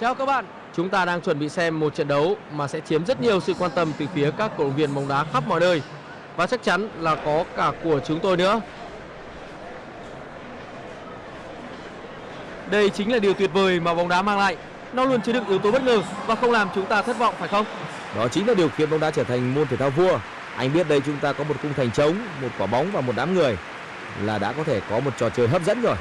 Chào các bạn, chúng ta đang chuẩn bị xem một trận đấu mà sẽ chiếm rất nhiều sự quan tâm từ phía các cổ động viên bóng đá khắp mọi nơi và chắc chắn là có cả của chúng tôi nữa. Đây chính là điều tuyệt vời mà bóng đá mang lại. Nó luôn chứa đựng yếu tố bất ngờ và không làm chúng ta thất vọng phải không? Đó chính là điều khiến bóng đá trở thành môn thể thao vua. Anh biết đây chúng ta có một khung thành trống, một quả bóng và một đám người là đã có thể có một trò chơi hấp dẫn rồi.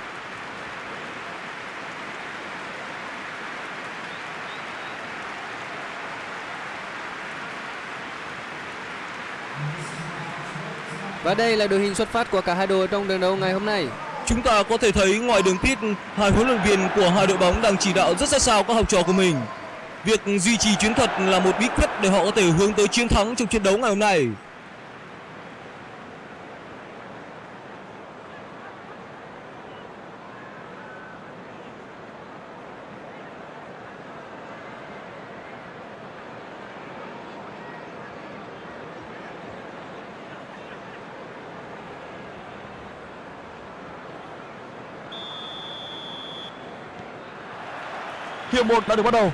Và đây là đội hình xuất phát của cả hai đội trong trận đấu ngày hôm nay. Chúng ta có thể thấy ngoài đường pit, hai huấn luyện viên của hai đội bóng đang chỉ đạo rất sát sao các học trò của mình. Việc duy trì chiến thuật là một bí quyết để họ có thể hướng tới chiến thắng trong trận đấu ngày hôm nay. Hiệp 1 đã được bắt đầu.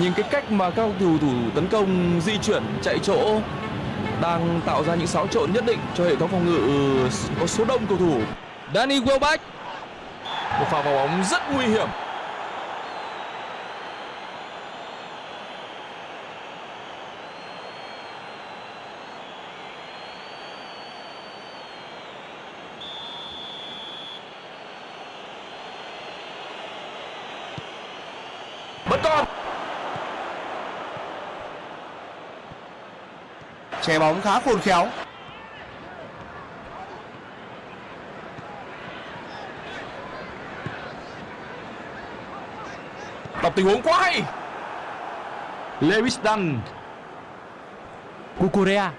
Nhìn cái cách mà các cầu thủ tấn công, di chuyển, chạy chỗ đang tạo ra những xáo trộn nhất định cho hệ thống phòng ngự ừ, có số đông cầu thủ. Danny Welbeck, Một pha vào bóng rất nguy hiểm. Còn. Che bóng khá khôn khéo. Đọc tình huống quá hay. Lewis Dunn Cucurella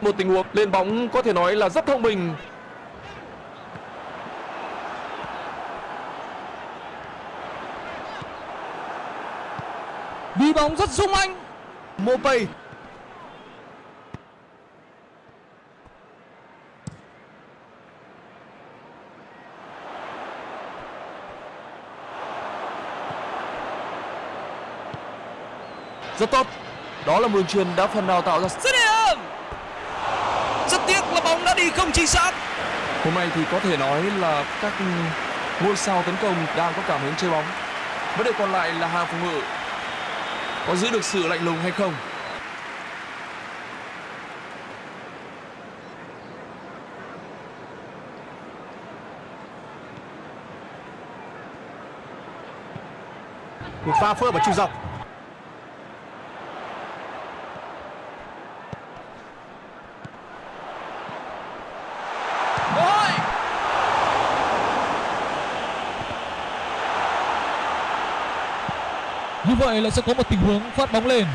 một tình huống lên bóng có thể nói là rất thông minh Đi bóng rất sung anh. Mopay. rất tốt đó là một đường truyền đã phần nào tạo ra Dứt điểm. Rất tiếc là bóng đã đi không chính xác. hôm nay thì có thể nói là các ngôi sao tấn công đang có cảm hứng chơi bóng vấn đề còn lại là hàng phòng ngự có giữ được sự lạnh lùng hay không Một pha phối hợp ở trung dọc. Như vậy là sẽ có một tình huống phát bóng lên.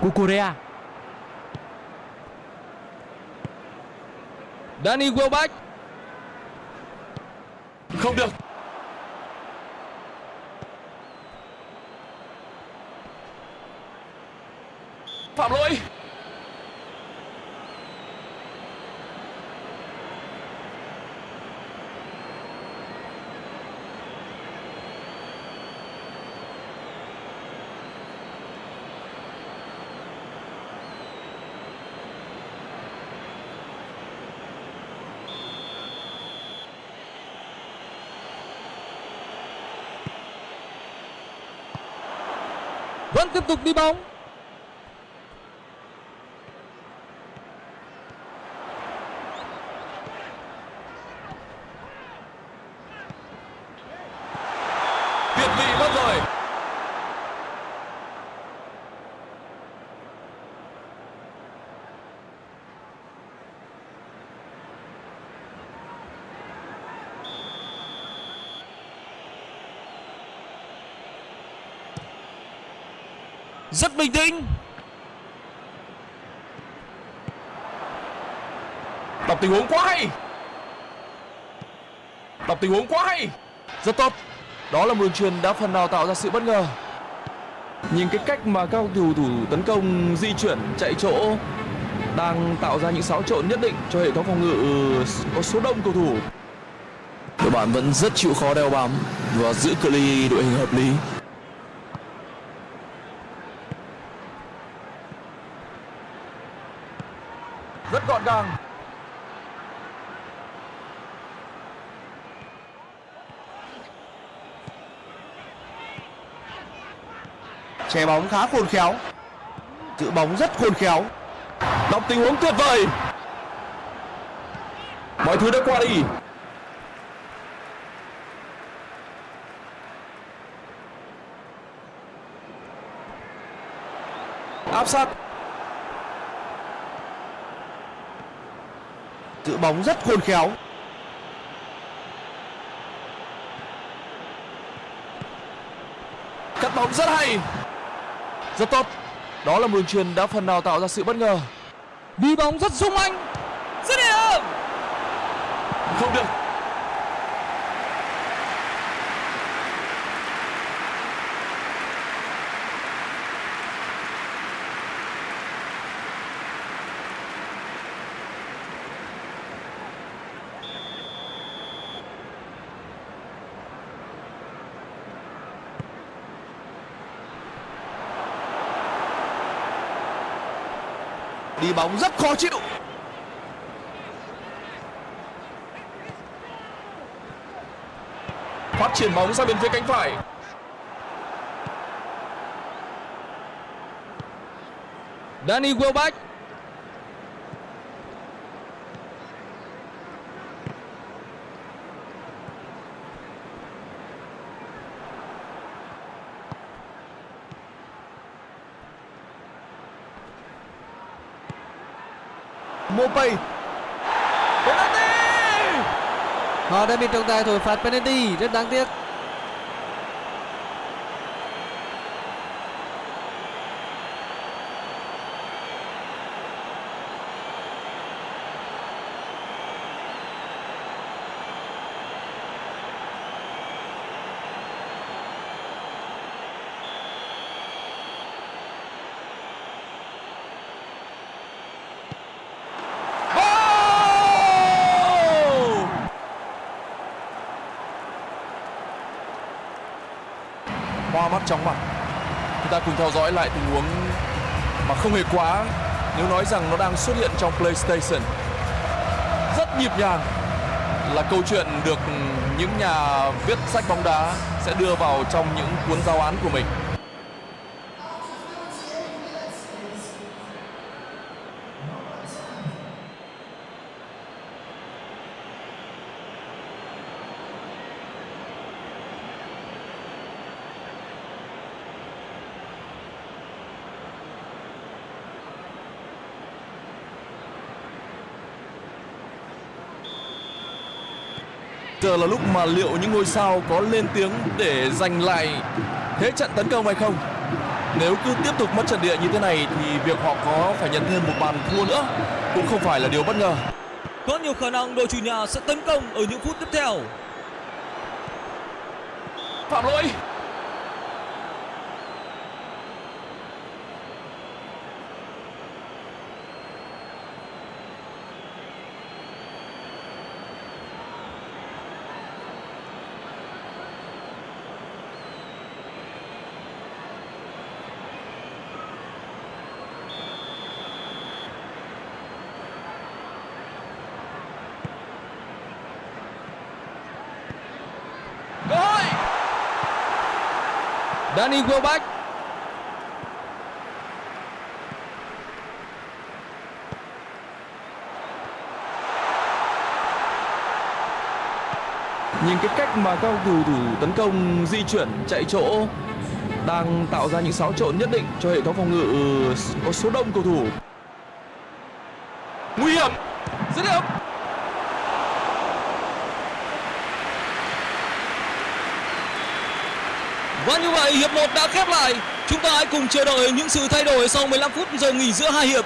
Cucurella Danny Welbeck. không được phạm lỗi Vẫn tiếp tục đi bóng. việt vị mất rồi rất bình tĩnh. Đọc tình huống quá hay. Đọc tình huống quá hay. Rất tốt. Đó là một đường truyền đã phần nào tạo ra sự bất ngờ. Nhìn cái cách mà các cầu thủ tấn công di chuyển chạy chỗ đang tạo ra những xáo trộn nhất định cho hệ thống phòng ngự có số đông cầu thủ. Đội bạn vẫn rất chịu khó đeo bám và giữ cự ly đội hình hợp lý. Che bóng khá khôn khéo. Giữ bóng rất khôn khéo. Đọc tình huống tuyệt vời. Mọi thứ đã qua đi. Áp sát. Giữ bóng rất khôn khéo. Cắt bóng rất hay. Rất tốt. Đó là một đường truyền đã phần nào tạo ra sự bất ngờ. Đi bóng rất sung anh. Dứt điểm. Không được. Đi bóng rất khó chịu. Phát triển bóng sang bên phía cánh phải. Danny Welbeck. Mopay. Họ đã bị trọng tài thổi phạt penalty, rất đáng tiếc. Chóng mặt. Chúng ta cùng theo dõi lại tình huống mà không hề quá, nếu nói rằng nó đang xuất hiện trong PlayStation. Rất nhịp nhàng là câu chuyện được những nhà viết sách bóng đá sẽ đưa vào trong những cuốn giáo án của mình. Là lúc mà liệu những ngôi sao có lên tiếng để giành lại thế trận tấn công hay không? Nếu cứ tiếp tục mất trận địa như thế này thì việc họ có phải nhận thêm một bàn thua nữa cũng không phải là điều bất ngờ. Có nhiều khả năng đội chủ nhà sẽ tấn công ở những phút tiếp theo. Phạm lỗi. Danny Welbeck. Nhìn cái cách mà các cầu thủ tấn công, di chuyển, chạy chỗ đang tạo ra những xáo trộn nhất định cho hệ thống phòng ngự ờ, có số đông cầu thủ. Nguy hiểm. Dứt điểm. Và như vậy, hiệp 1 đã khép lại. Chúng ta hãy cùng chờ đợi những sự thay đổi sau 15 phút giờ nghỉ giữa hai hiệp.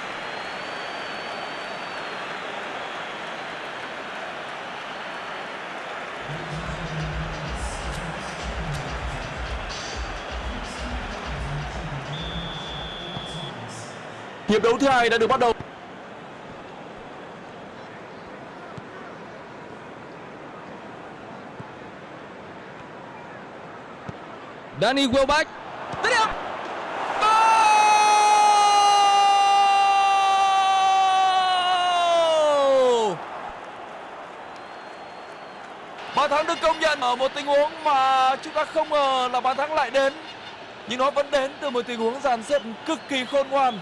Hiệp đấu thứ hai đã được bắt đầu. Danny Welbeck. Dứt điểm. Bàn thắng được công nhận ở một tình huống mà chúng ta không ngờ là bàn thắng lại đến. Nhưng nó vẫn đến từ một tình huống dàn xếp cực kỳ khôn ngoan.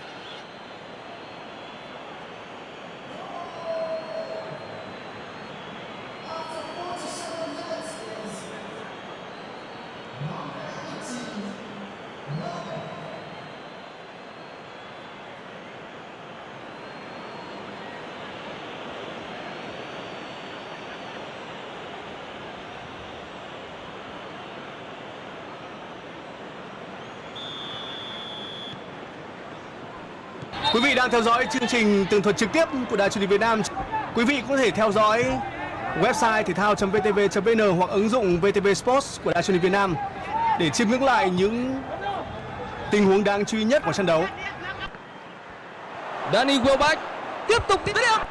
Quý vị đang theo dõi chương trình tường thuật trực tiếp của Đài truyền hình Việt Nam. Quý vị có thể theo dõi website thể thao.vtv.vn hoặc ứng dụng VTV Sports của Đài truyền hình Việt Nam để chiêm ngưỡng lại những tình huống đáng chú ý nhất của trận đấu. Danny Welbeck. Tiếp tục tiếp điểm.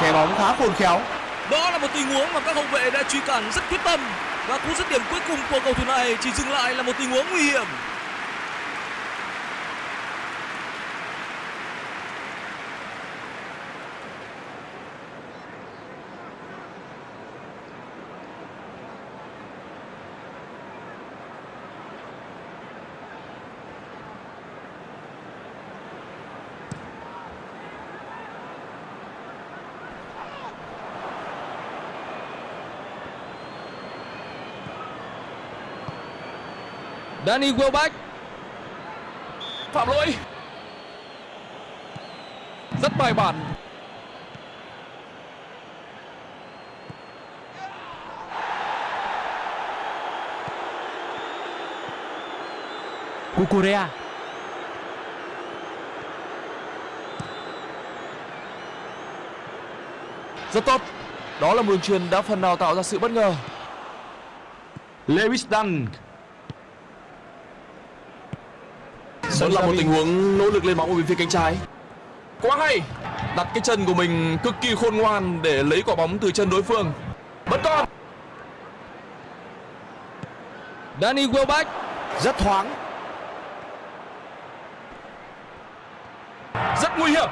Che bóng khá khôn khéo. Đó là một tình huống mà các hậu vệ đã truy cản rất quyết tâm và cú dứt điểm cuối cùng của cầu thủ này chỉ dừng lại là một tình huống nguy hiểm. Danny Welbeck. Phạm lỗi. Rất bài bản. Cucurella. Rất tốt. Đó là một đường truyền đã phần nào tạo ra sự bất ngờ. Lewis Dunk. Đó là một tình huống nỗ lực lên bóng ở bên phía cánh trái. Quá hay. Đặt cái chân của mình cực kỳ khôn ngoan để lấy quả bóng từ chân đối phương. Vẫn còn. Danny Welbeck. Rất thoáng. Rất nguy hiểm.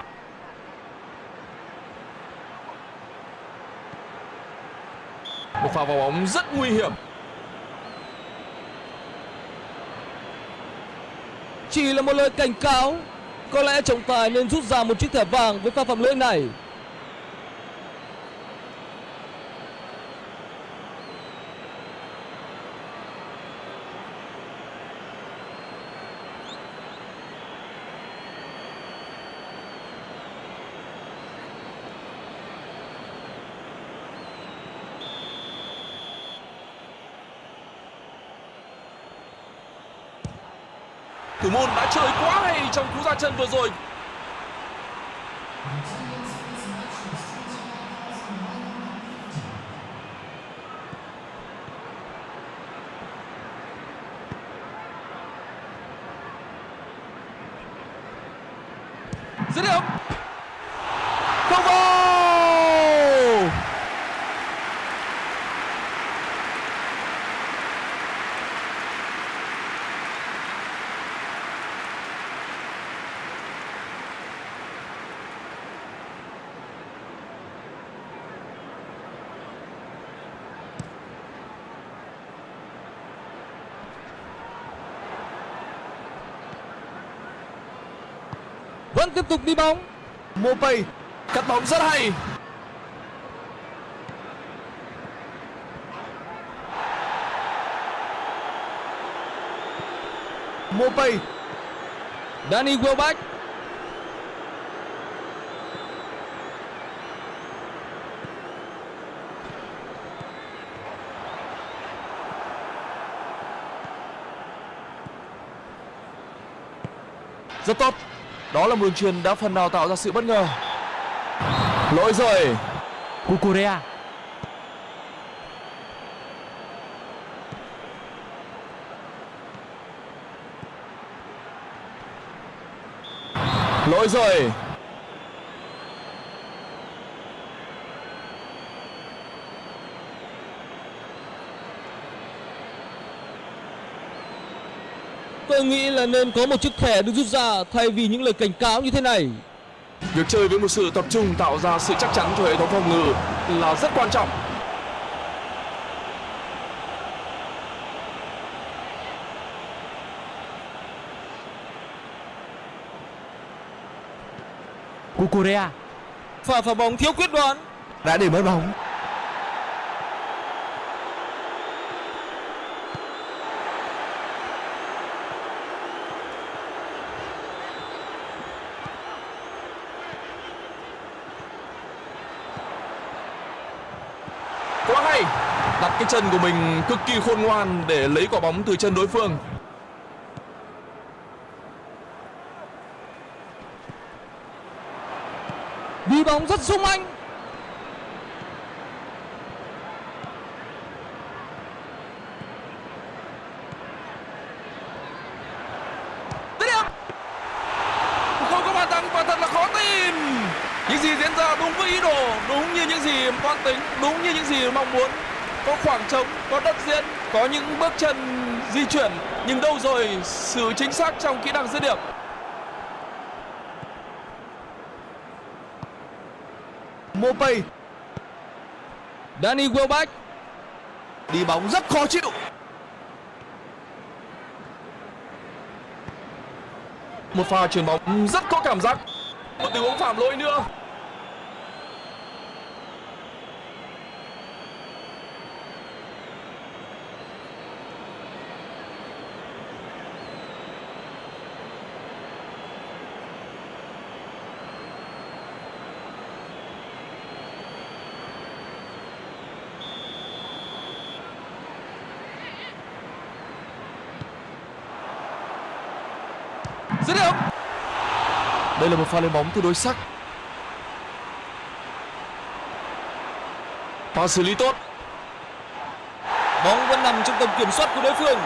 Một pha vào bóng rất nguy hiểm. Chỉ là một lời cảnh cáo. Có lẽ trọng tài nên rút ra một chiếc thẻ vàng với pha phạm lỗi này. Thủ môn đã chơi quá hay trong cú ra chân vừa rồi. Dứt điểm. Không vào. Vẫn tiếp tục đi bóng. Mopay cắt bóng rất hay. Mopay. Danny Welbeck. Rất tốt. Đó là một đường truyền đã phần nào tạo ra sự bất ngờ. Lỗi rồi. Cucurea Lỗi rồi. Tôi nghĩ là nên có một chiếc thẻ được rút ra thay vì những lời cảnh cáo như thế này. Việc chơi với một sự tập trung tạo ra sự chắc chắn cho hệ thống phòng ngự là rất quan trọng. Cucurea Pha phá bóng thiếu quyết đoán. đã để mất bóng Quá hay. Đặt cái chân của mình cực kỳ khôn ngoan để lấy quả bóng từ chân đối phương. Đi bóng rất sung anh. Dứt điểm. Không có bàn thắng và thật là khó tin. Những gì diễn ra đúng với ý đồ, đúng như những gì toan tính, đúng như những gì mong muốn. Có khoảng trống, có đất diễn, có những bước chân di chuyển, nhưng đâu rồi sự chính xác trong kỹ năng dứt điểm. Mopay Danny Welbeck. đi bóng rất khó chịu Một pha chuyền bóng rất có cảm giác. Một tình huống phạm lỗi nữa. Dứt điểm. Đây là một pha lên bóng tương đối sắc. Pha xử lý tốt. Bóng vẫn nằm trong tầm kiểm soát của đối phương.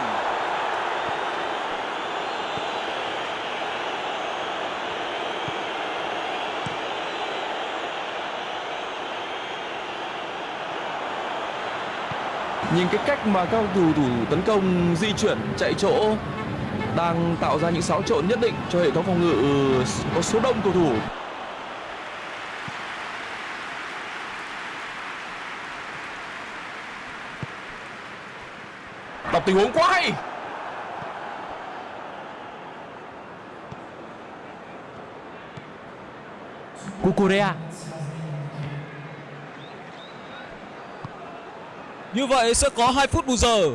Nhìn cái cách mà các cầu thủ thủ tấn công di chuyển chạy chỗ đang tạo ra những xáo trộn nhất định cho hệ thống phòng ngự có số đông cầu thủ. Đọc tình huống quá hay. Cucurea Như vậy sẽ có 2 phút bù giờ.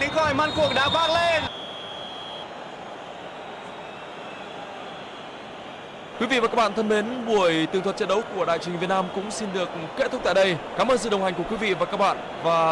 Tiếng còi man cuộc đã vang lên Quý vị và các bạn thân mến, buổi tường thuật trận đấu của đại trình Việt Nam cũng xin được kết thúc tại đây. Cảm ơn sự đồng hành của quý vị và các bạn và